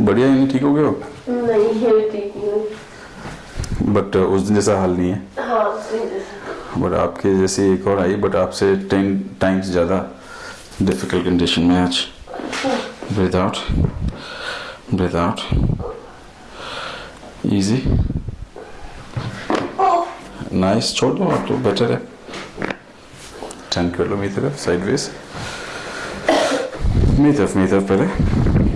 बढ़िया यानी ठीक हो गए हो नहीं है ठीक नहीं बट उस दिन जैसा हाल नहीं है? हाँ बट आपके जैसे एक और आई बट आपसे टेन टाइम्स ज़्यादा डिफ़िकल्ट कंडीशन में आज। Breathe out breathe out easy nice छोड़ दो आप तो बेटर है। टर्न कर लो मेरी तरफ़ साइडवेज मेरी तरफ़ मेरी तरफ़ पहले।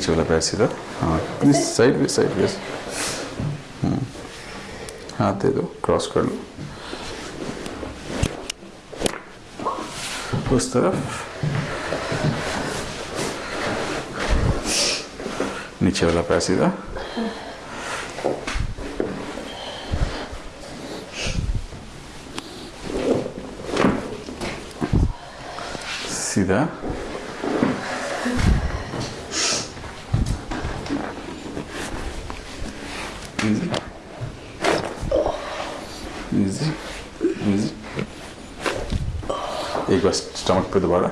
नीचे वाला पैर सीधा हाँ साइडवेज साइडवेज हाथ दे दो क्रॉस कर लो उस तरफ़ नीचे वाला पैर सीधा सीधा easy easy एक बार स्टमक पे दोबारा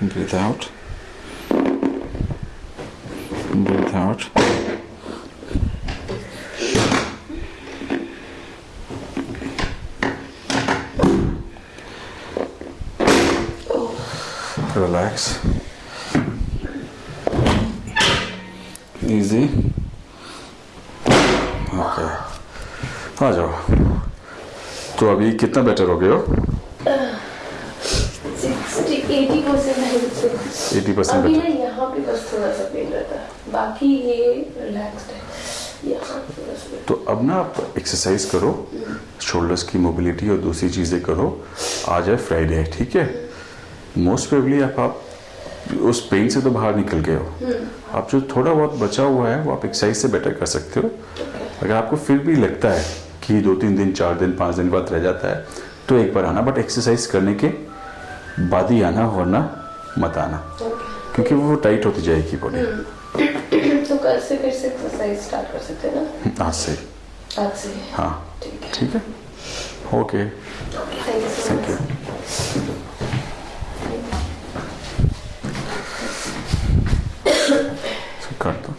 breathe out breathe out Relax. Easy. Okay. आ जाओ। तो अभी कितना बेटर हो गए हो? एटी परसेंट है मुझसे 80% अभी ना यहाँ पे बस थोड़ा सा पेन रहता है। बाकी ये रिलैक्स्ड है। तो अब ना आप एक्सरसाइज करो। शोल्डर्स की मोबिलिटी और दूसरी चीज़ें करो। आ जाए फ्राइडे ठीक है? मोस्ट प्रेबली आप, आप उस पेन से तो बाहर निकल गए हो। आप जो थोड़ा बहुत बचा हुआ है वो आप एक्सरसाइज से बेटर कर सकते हो। अगर आपको फिर भी लगता है कि दो तीन दिन चार दिन पाँच दिन बाद रह जाता है तो एक बार आना। बट एक्सरसाइज करने के बाद ही आना वरना मत आना। क्योंकि वो टाइट होती जाएगी बॉडी तो कल से फिर से एक्सरसाइज स्टार्ट कर सकते हैं ना? आज से। आज से। हाँ। ठीक है। ठीक है? Okay thank you so thank much you काट दो